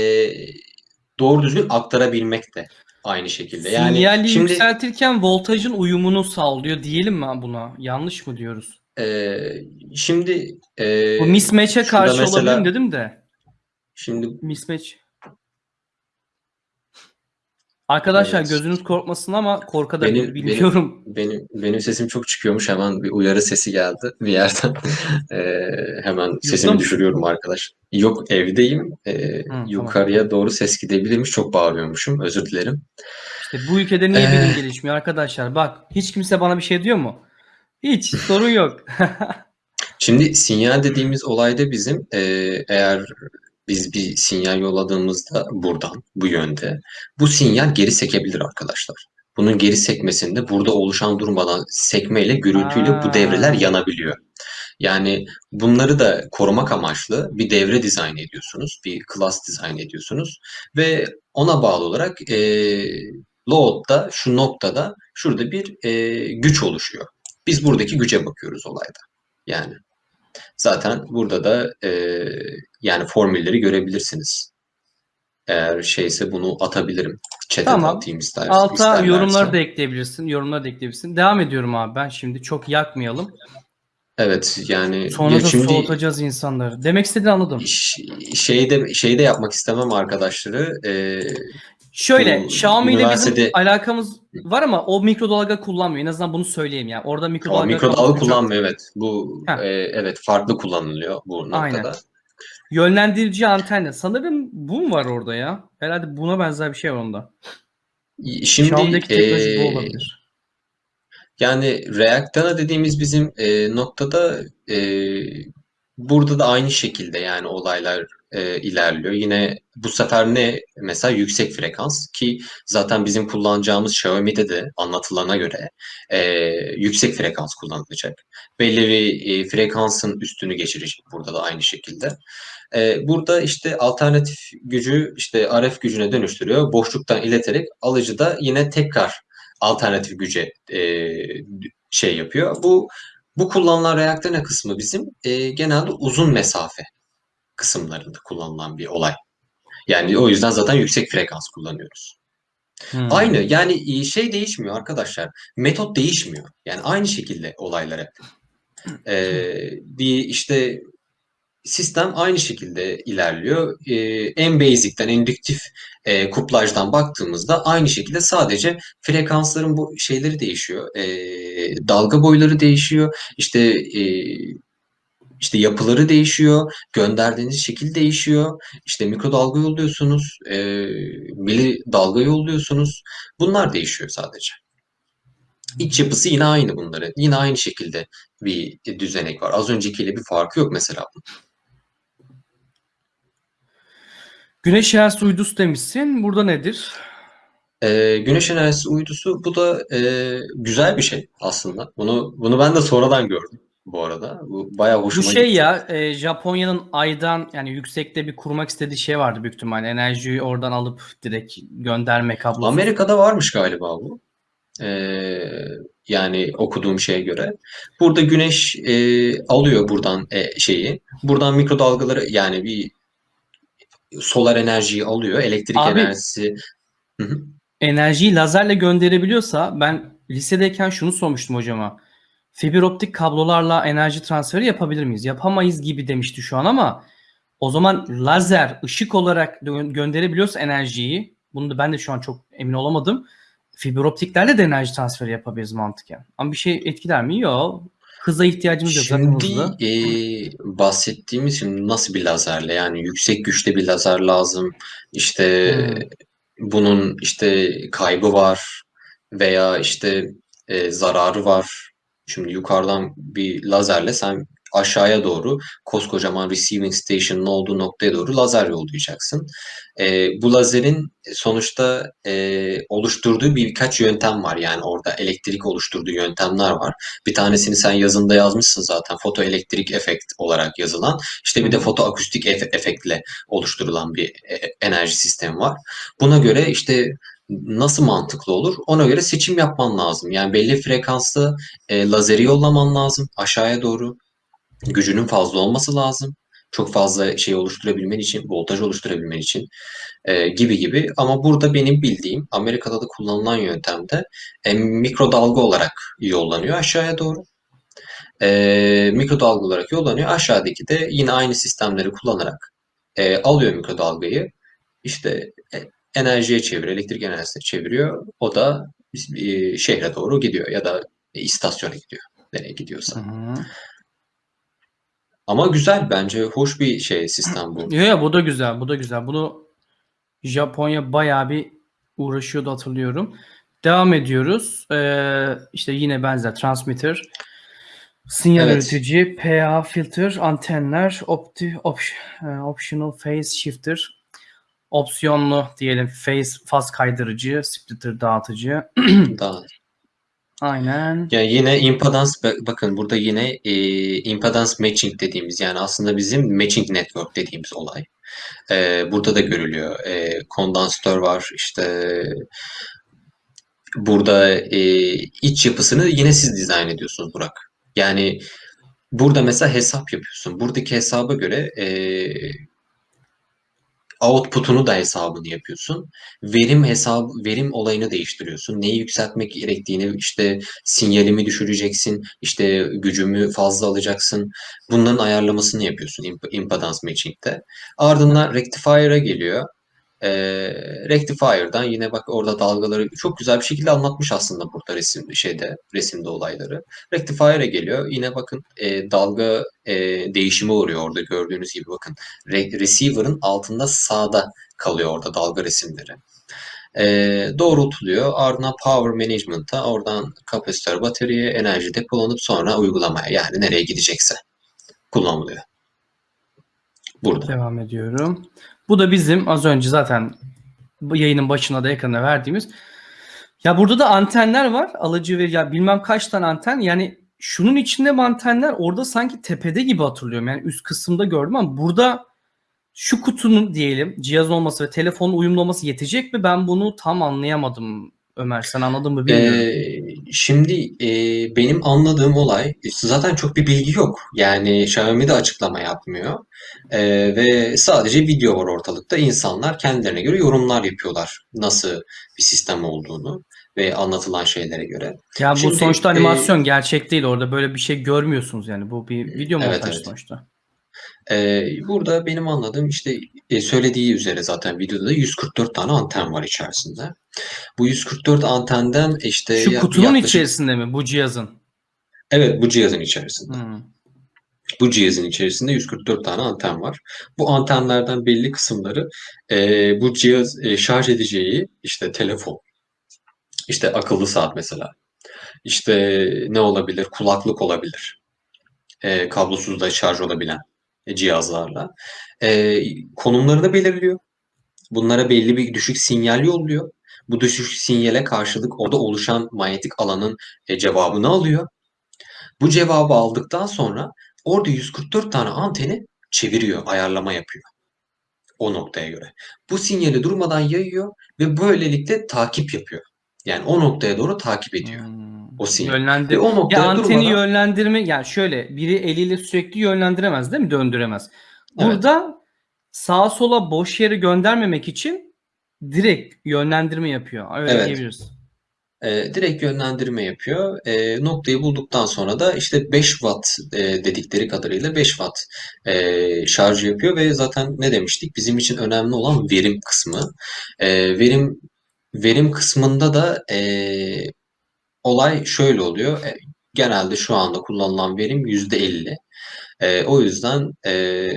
doğru düzgün aktarabilmek de aynı şekilde. Yani Sinyali şimdi yükseltirken voltajın uyumunu sağlıyor diyelim mi buna? Yanlış mı diyoruz? e, şimdi e, Bu mismatch'e karşı mesela- olabilir dedim de. şimdi Mismatch. Arkadaşlar Evet. gözünüz korkmasın ama korkabilir Benim- biliyorum. benim benim sesim çok çıkıyormuş hemen bir uyarı sesi geldi bir yerden. E, hemen sesimi mısın? düşürüyorum arkadaş. Yok evdeyim. E, tamam. yukarıya doğru ses gidebilirmiş. Çok bağırıyormuşum. Özür dilerim. İşte bu ülkede niye Ee. bilim gelişmiyor arkadaşlar? Bak hiç kimse bana bir şey diyor mu? Hiç sorun yok. Şimdi sinyal dediğimiz olayda bizim e, eğer biz bir sinyal yolladığımızda buradan, bu yönde, bu sinyal geri sekebilir arkadaşlar. Bunun geri sekmesinde burada oluşan durmadan sekmeyle, gürültüyle Aa. bu devreler yanabiliyor. Yani bunları da korumak amaçlı bir devre dizayn ediyorsunuz, bir class dizayn ediyorsunuz ve ona bağlı olarak e, load'da, şu noktada, şurada bir e, güç oluşuyor. Biz buradaki güce bakıyoruz olayda. Yani Zaten burada da e, yani formülleri görebilirsiniz. Eğer şeyse bunu atabilirim. Chat'e Tamam. atayım ister, Alta isterlerse. yorumları da ekleyebilirsin. Yorumları da ekleyebilirsin. Devam ediyorum abi ben şimdi. Çok yakmayalım. Evet yani Sonra ya da şimdi soğutacağız insanları. Demek istediğini anladım. şeyde şeyde yapmak istemem arkadaşları. E, Şöyle Bu Xiaomi ile bizim üniversitede- alakamız var ama o mikrodalga kullanmıyor. En azından bunu söyleyeyim yani. Orada o mikrodalga mikrodalga kullanıyor. kullanmıyor evet. Bu Heh. e, evet farklı kullanılıyor bu noktada. Aynen. Yönlendirici antenle. Sanırım bu mu var orada ya? Herhalde buna benzer bir şey var onda. Şimdi Xiaomi'deki teknoloji e, bu olabilir. Yani Reactana dediğimiz bizim e, noktada e, burada da aynı şekilde yani olaylar e, ilerliyor. Yine bu sefer ne mesela yüksek frekans ki zaten bizim kullanacağımız Xiaomi'de de anlatılana göre e, yüksek frekans kullanılacak. Belli bir e, frekansın üstünü geçirecek burada da aynı şekilde. E, burada işte alternatif gücü işte RF gücüne dönüştürüyor. Boşluktan ileterek alıcı da yine tekrar alternatif güce e, şey yapıyor. Bu bu kullanılan reaktörne kısmı bizim e, genelde uzun mesafe kısımlarında kullanılan bir olay. Yani o yüzden zaten yüksek frekans kullanıyoruz. Hmm. Aynı yani e, şey değişmiyor arkadaşlar. Metot değişmiyor. Yani aynı şekilde olaylar hep. Bir işte sistem aynı şekilde ilerliyor. E, en basic'ten, indüktif e, kuplajdan baktığımızda aynı şekilde sadece frekansların bu şeyleri değişiyor. E, dalga boyları değişiyor. İşte e, işte yapıları değişiyor. Gönderdiğiniz şekil değişiyor. İşte mikrodalga yolluyorsunuz. E, mili dalga yolluyorsunuz. Bunlar değişiyor sadece. İç yapısı yine aynı bunların. Yine aynı şekilde bir düzenek var. Az öncekiyle bir farkı yok mesela. Güneş enerjisi uydusu demişsin. Burada nedir? Ee, güneş enerjisi uydusu bu da e, güzel bir şey aslında. Bunu bunu ben de sonradan gördüm bu arada. Bu bayağı Bu hoşuma şey gitti. ya e, Japonya'nın aydan yani yüksekte bir kurmak istediği şey vardı büyük ihtimalle. Enerjiyi oradan alıp direkt gönderme kablosu. Amerika'da varmış galiba bu. Ee, yani okuduğum şeye göre. Burada güneş e, alıyor buradan e, şeyi. Buradan mikrodalgaları yani bir solar enerjiyi alıyor. Elektrik Abi- enerjisi. Hı hı. enerjiyi lazerle gönderebiliyorsa ben lisedeyken şunu sormuştum hocama. Fiber optik kablolarla enerji transferi yapabilir miyiz? Yapamayız gibi demişti şu an ama o zaman lazer ışık olarak gö- gönderebiliyorsa enerjiyi bunu da ben de şu an çok emin olamadım. Fiber optiklerle de enerji transferi yapabiliriz mantıken. Ama bir şey etkiler mi? Yok. Hıza ihtiyacımız yok. Şimdi hızlı. e, bahsettiğimiz şimdi nasıl bir lazerle yani yüksek güçte bir lazer lazım. İşte Hmm. bunun işte kaybı var veya işte e, zararı var. Şimdi yukarıdan bir lazerle sen aşağıya doğru koskocaman receiving station'ın olduğu noktaya doğru lazer yollayacaksın. E, bu lazerin sonuçta e, oluşturduğu birkaç yöntem var. Yani orada elektrik oluşturduğu yöntemler var. Bir tanesini sen yazında yazmışsın zaten fotoelektrik efekt olarak yazılan. İşte bir de fotoakustik efe- efektle oluşturulan bir e, enerji sistemi var. Buna göre işte nasıl mantıklı olur? Ona göre seçim yapman lazım. Yani belli frekanslı e, lazeri yollaman lazım aşağıya doğru. Gücünün fazla olması lazım. Çok fazla şey oluşturabilmen için, voltaj oluşturabilmen için e, gibi gibi. Ama burada benim bildiğim Amerika'da da kullanılan yöntemde e, mikrodalga olarak yollanıyor aşağıya doğru. E, mikrodalga olarak yollanıyor. Aşağıdaki de yine aynı sistemleri kullanarak e, alıyor mikrodalgayı. İşte e, enerjiye çeviriyor, elektrik enerjisine çeviriyor. O da e, şehre doğru gidiyor ya da e, istasyona gidiyor. Nereye gidiyorsa. Hı hı. Ama güzel bence hoş bir şey sistem bu. Yo ya bu da güzel, bu da güzel. Bunu Japonya bayağı bir uğraşıyordu hatırlıyorum. Devam ediyoruz. Ee, işte yine benzer transmitter, sinyal Evet. üretici, PA filter, antenler, opti, op- e, optional phase shifter, opsiyonlu diyelim phase faz kaydırıcı, splitter dağıtıcı. Daha Aynen. Ya yine impedans bak- bakın burada yine e, impedans matching dediğimiz yani aslında bizim matching network dediğimiz olay. E, burada da görülüyor. E, kondansatör var işte burada e, iç yapısını yine siz dizayn ediyorsunuz Burak. Yani burada mesela hesap yapıyorsun. Buradaki hesaba göre eee output'unu da hesabını yapıyorsun. Verim hesabı, verim olayını değiştiriyorsun. Neyi yükseltmek gerektiğini, işte sinyalimi düşüreceksin, işte gücümü fazla alacaksın. Bunların ayarlamasını yapıyorsun imp- impedance matching'de. Ardından rectifier'a geliyor. Ee, Rectifier'dan yine bak orada dalgaları çok güzel bir şekilde anlatmış aslında burada resim şeyde resimde olayları. Rectifier'e geliyor. Yine bakın e, dalga e, değişimi oluyor orada gördüğünüz gibi bakın. Re- receiver'ın altında sağda kalıyor orada dalga resimleri. E, doğrultuluyor. Ardından power management'a oradan kapasitör bataryaya enerji depolanıp sonra uygulamaya yani nereye gidecekse kullanılıyor. Burada. Devam ediyorum. Bu da bizim az önce zaten yayının başına da ekrana verdiğimiz. Ya burada da antenler var. Alıcı ve ya bilmem kaç tane anten. Yani şunun içinde mi antenler orada sanki tepede gibi hatırlıyorum. Yani üst kısımda gördüm ama burada şu kutunun diyelim cihaz olması ve telefonun uyumlu olması yetecek mi? Ben bunu tam anlayamadım Ömer. Sen anladın mı bilmiyorum. Ee, şimdi e, benim anladığım olay zaten çok bir bilgi yok. Yani Xiaomi de açıklama yapmıyor. Ee, ve sadece video var ortalıkta. İnsanlar kendilerine göre yorumlar yapıyorlar. Nasıl bir sistem olduğunu ve anlatılan şeylere göre. ya bu şimdi, sonuçta e, animasyon gerçek değil. Orada böyle bir şey görmüyorsunuz yani. Bu bir video Evet, montaj evet. sonuçta. Ee, burada benim anladığım işte e, söylediği üzere zaten videoda da 144 tane anten var içerisinde. Bu 144 antenden işte Şu kutunun yaklaşık- içerisinde mi bu cihazın? Evet bu cihazın içerisinde. Hmm. Bu cihazın içerisinde 144 tane anten var. Bu antenlerden belli kısımları e, bu cihaz e, şarj edeceği işte telefon, işte akıllı saat mesela, işte ne olabilir? Kulaklık olabilir. E, kablosuz da şarj olabilen e, cihazlarla. E, konumlarını belirliyor. Bunlara belli bir düşük sinyal yolluyor. Bu düşük sinyale karşılık orada oluşan manyetik alanın e, cevabını alıyor. Bu cevabı aldıktan sonra orada 144 tane anteni çeviriyor, ayarlama yapıyor. O noktaya göre. Bu sinyali durmadan yayıyor ve böylelikle takip yapıyor. Yani o noktaya doğru takip ediyor. Hmm. O sinyal. Yönlendir- Ve o Ya noktaya anteni durmadan yönlendirme yani şöyle biri eliyle sürekli yönlendiremez değil mi? Döndüremez. Evet. Burada sağa sola boş yere göndermemek için direkt yönlendirme yapıyor. Öyle Evet. diyebiliriz. e, direkt yönlendirme yapıyor. E, noktayı bulduktan sonra da işte 5 watt e, dedikleri kadarıyla 5 watt e, şarj yapıyor ve zaten ne demiştik? Bizim için önemli olan verim kısmı. E, verim verim kısmında da e, olay şöyle oluyor. E, genelde şu anda kullanılan verim %50. E, o yüzden e,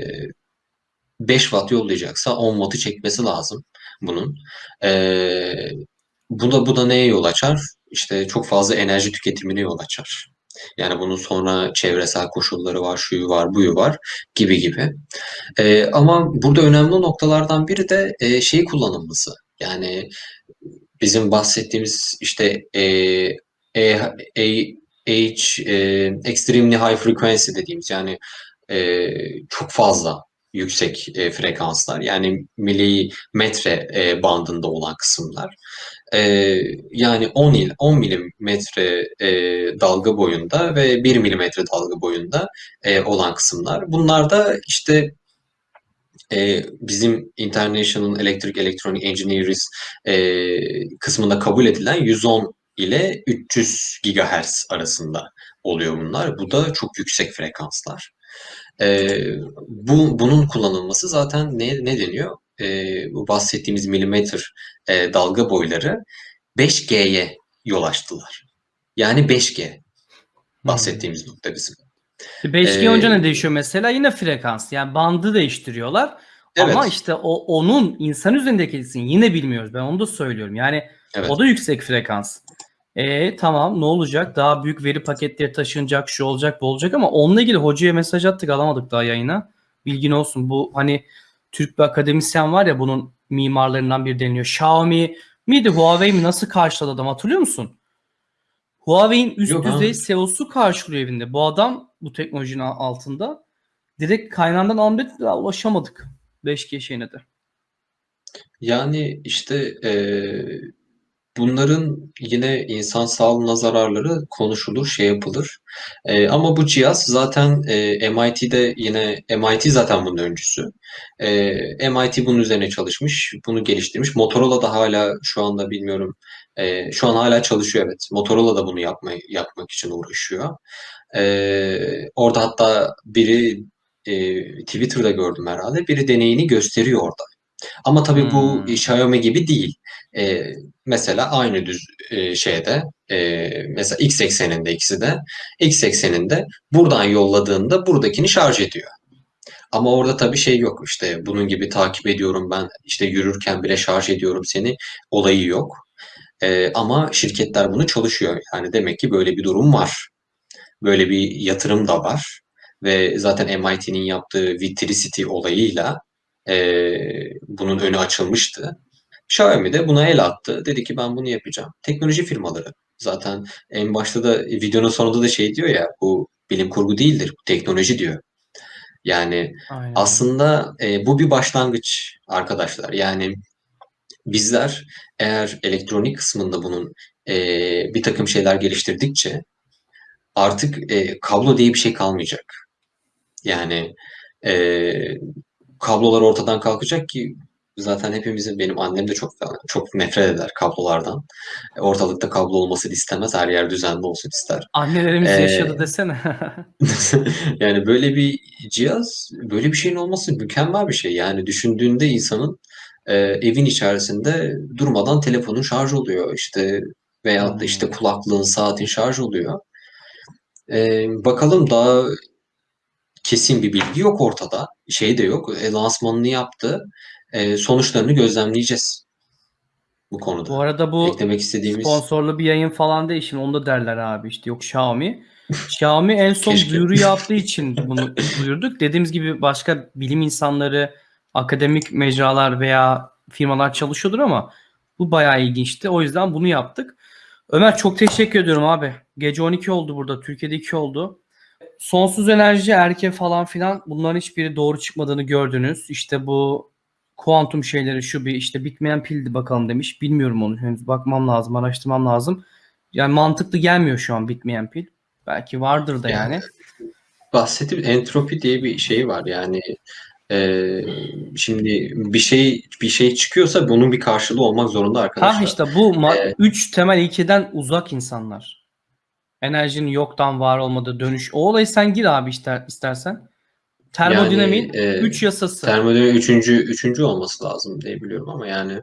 5 watt yollayacaksa 10 wattı çekmesi lazım bunun. E, bu da bu da neye yol açar? İşte çok fazla enerji tüketimine yol açar. Yani bunun sonra çevresel koşulları var, şuyu var, buyu var gibi gibi. E, ama burada önemli noktalardan biri de e, şeyi kullanılması. Yani bizim bahsettiğimiz işte e, e, e, H, e, extremely high frequency dediğimiz yani e, çok fazla yüksek e, frekanslar yani milimetre e, bandında olan kısımlar. E, yani 10 il 10 milimetre e, dalga boyunda ve 1 milimetre dalga boyunda e, olan kısımlar. Bunlar da işte e, bizim International Electric Electronic Engineers e, kısmında kabul edilen 110 ile 300 GHz arasında oluyor bunlar. Bu da çok yüksek frekanslar. E, bu bunun kullanılması zaten ne ne deniyor? E, bu bahsettiğimiz milimetre e, dalga boyları 5G'ye yol açtılar. Yani 5G bahsettiğimiz nokta bizim. 5G Ee, olunca ne değişiyor mesela? Yine frekans. Yani bandı değiştiriyorlar. Ama Evet. işte o onun insan üzerindeki etkisini yine bilmiyoruz. Ben onu da söylüyorum. Yani Evet. o da yüksek frekans. E tamam ne olacak? Daha büyük veri paketleri taşınacak, şu olacak, bu olacak ama onunla ilgili hocaya mesaj attık alamadık daha yayına. Bilgin olsun. Bu hani Türk bir akademisyen var ya bunun mimarlarından biri deniliyor. Xiaomi miydi Huawei mi nasıl karşıladı adam hatırlıyor musun? Huawei'in üst Yok düzey CEO'su karşılıyor evinde. Bu adam bu teknolojinin altında direkt kaynağından almadık daha ulaşamadık 5G şeyine de. Yani işte eee, bunların yine insan sağlığına zararları konuşulur, şey yapılır. Ee, ama bu cihaz zaten e, MIT'de yine MIT zaten bunun öncüsü. Ee, MIT bunun üzerine çalışmış, bunu geliştirmiş. Motorola da hala şu anda bilmiyorum. e, şu an hala çalışıyor evet. Motorola da bunu yapmayı yapmak için uğraşıyor. Ee, orada hatta biri e, Twitter'da gördüm herhalde. Biri deneyini gösteriyor orada. Ama tabii bu Hmm. Xiaomi gibi değil. Ee, mesela aynı düz e, şeyde e, mesela X ekseninde ikisi de X ekseninde buradan yolladığında buradakini şarj ediyor. Ama orada tabii şey yok işte bunun gibi takip ediyorum ben işte yürürken bile şarj ediyorum seni olayı yok. Ee, ama şirketler bunu çalışıyor. Yani demek ki böyle bir durum var. Böyle bir yatırım da var. Ve zaten MIT'nin yaptığı Vitricity olayıyla eee, bunun önü açılmıştı. Xiaomi de buna el attı. Dedi ki ben bunu yapacağım. Teknoloji firmaları. Zaten en başta da videonun sonunda da şey diyor ya bu bilim kurgu değildir, bu teknoloji diyor. Yani Aynen. aslında e, bu bir başlangıç arkadaşlar. Yani bizler eğer elektronik kısmında bunun e, bir takım şeyler geliştirdikçe artık e, kablo diye bir şey kalmayacak. Yani e, kablolar ortadan kalkacak ki zaten hepimizin benim annem de çok çok nefret eder kablolardan. Ortalıkta kablo olmasını istemez. Her yer düzenli olsun ister. Annelerimiz Ee, yaşadı desene. Yani böyle bir cihaz, böyle bir şeyin olması mükemmel bir şey. Yani düşündüğünde insanın e, evin içerisinde durmadan telefonun şarj oluyor işte veyahut da işte Hmm. kulaklığın, saatin şarj oluyor. E, bakalım daha kesin bir bilgi yok ortada. Şey de yok. E, lansmanını yaptı. E, sonuçlarını gözlemleyeceğiz bu konuda. Bu arada bu Eklemek istediğimiz sponsorlu bir yayın falan değil. Şimdi onu da derler abi işte yok Xiaomi. Xiaomi en son Keşke. duyuru yaptığı için bunu duyurduk. Dediğimiz gibi başka bilim insanları, akademik mecralar veya firmalar çalışıyordur ama bu bayağı ilginçti. O yüzden bunu yaptık. Ömer çok teşekkür ediyorum abi. Gece 12 oldu burada. Türkiye'de 2 oldu. Sonsuz enerji, erke falan filan bunların hiçbiri doğru çıkmadığını gördünüz. İşte bu kuantum şeyleri şu bir işte bitmeyen pildi bakalım demiş. Bilmiyorum onu henüz bakmam lazım, araştırmam lazım. Yani mantıklı gelmiyor şu an bitmeyen pil. Belki vardır da yani. bahsettiğim entropi diye bir şey var. Yani e, şimdi bir şey bir şey çıkıyorsa bunun bir karşılığı olmak zorunda arkadaşlar. Ha işte bu ma- Ee, üç temel ilkeden uzak insanlar. Enerjinin yoktan var olmadığı dönüş. O olayı sen gir abi ister, istersen. Termodinamiğin Yani, e, 3 yasası. Termodinamik üçüncü, üçüncü olması lazım diye biliyorum ama yani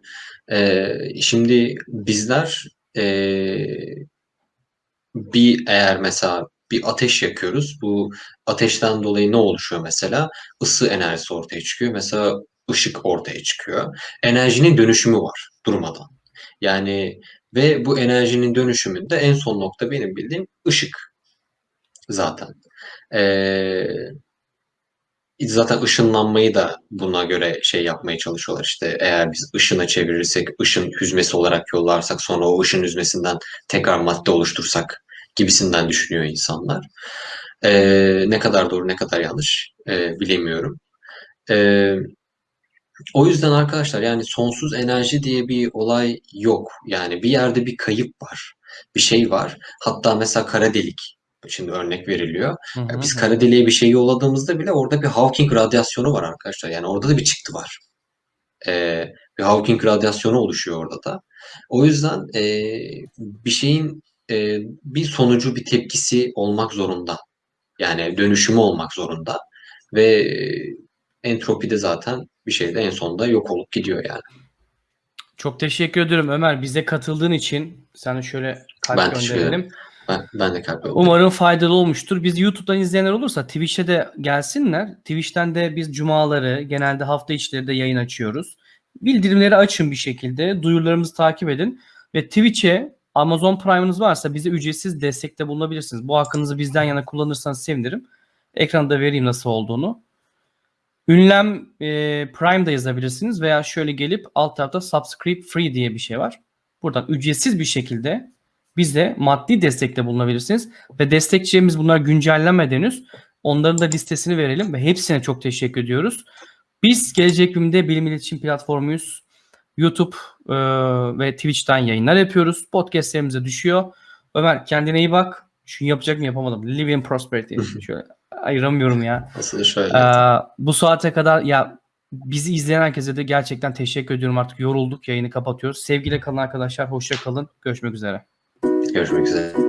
e, şimdi bizler e, bir eğer mesela bir ateş yakıyoruz. Bu ateşten dolayı ne oluşuyor mesela? Isı enerjisi ortaya çıkıyor. Mesela ışık ortaya çıkıyor. Enerjinin dönüşümü var durmadan. Yani ve bu enerjinin dönüşümünde en son nokta benim bildiğim ışık zaten. Ee, zaten ışınlanmayı da buna göre şey yapmaya çalışıyorlar. İşte eğer biz ışına çevirirsek, ışın hüzmesi olarak yollarsak sonra o ışın hüzmesinden tekrar madde oluştursak gibisinden düşünüyor insanlar. Ee, ne kadar doğru ne kadar yanlış ee, bilemiyorum. Ee, o yüzden arkadaşlar yani sonsuz enerji diye bir olay yok. Yani bir yerde bir kayıp var. Bir şey var. Hatta mesela kara delik. Şimdi örnek veriliyor. Hı hı biz kara deliğe bir şey yolladığımızda bile orada bir Hawking radyasyonu var arkadaşlar. Yani orada da bir çıktı var. Ee, bir Hawking radyasyonu oluşuyor orada da. O yüzden e, bir şeyin e, bir sonucu, bir tepkisi olmak zorunda. Yani dönüşümü olmak zorunda. Ve entropi de zaten bir şeyde en sonunda yok olup gidiyor yani. Çok teşekkür ederim Ömer. Bize katıldığın için sana şöyle kalp Ben gönderelim. Ben, ben de kalp Umarım faydalı olmuştur. Biz YouTube'dan izleyenler olursa Twitch'e de gelsinler. Twitch'ten de biz cumaları genelde hafta içleri de yayın açıyoruz. Bildirimleri açın bir şekilde. Duyurularımızı takip edin. Ve Twitch'e Amazon Prime'ınız varsa bize ücretsiz destekte bulunabilirsiniz. Bu hakkınızı bizden yana kullanırsanız sevinirim. Ekranda vereyim nasıl olduğunu. Ünlem e, Prime'da yazabilirsiniz veya şöyle gelip alt tarafta Subscribe Free diye bir şey var. Buradan ücretsiz bir şekilde bize maddi destekte bulunabilirsiniz. Ve destekçilerimiz bunlar güncellenmeden henüz. Onların da listesini verelim ve hepsine çok teşekkür ediyoruz. Biz Gelecek Bilim'de bilim iletişim platformuyuz. YouTube e, ve Twitch'ten yayınlar yapıyoruz. Podcast'lerimize düşüyor. Ömer kendine iyi bak. Şunu yapacak mı yapamadım. Live in prosperity. Şöyle ayıramıyorum ya. Aslında şöyle. Ee, bu saate kadar ya bizi izleyen herkese de gerçekten teşekkür ediyorum. Artık yorulduk. Yayını kapatıyoruz. Sevgiyle kalın arkadaşlar. Hoşça kalın. Görüşmek üzere. Görüşmek üzere.